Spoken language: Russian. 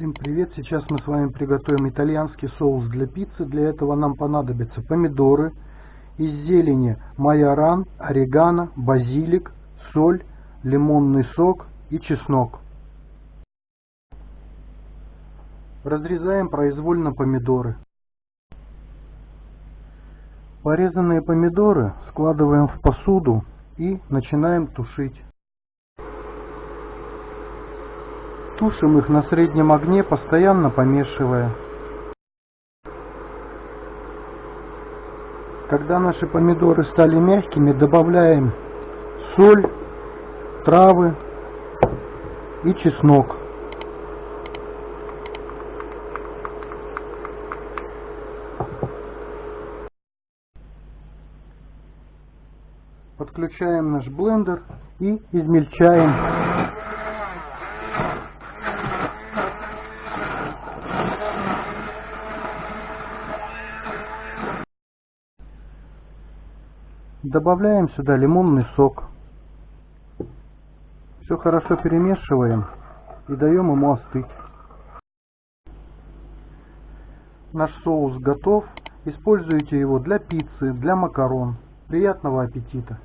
Всем привет! Сейчас мы с вами приготовим итальянский соус для пиццы. Для этого нам понадобятся помидоры, из зелени майоран, орегано, базилик, соль, лимонный сок и чеснок. Разрезаем произвольно помидоры. Порезанные помидоры складываем в посуду и начинаем тушить. Тушим их на среднем огне, постоянно помешивая. Когда наши помидоры стали мягкими, добавляем соль, травы и чеснок. Подключаем наш блендер и измельчаем Добавляем сюда лимонный сок. Все хорошо перемешиваем и даем ему остыть. Наш соус готов. Используйте его для пиццы, для макарон. Приятного аппетита!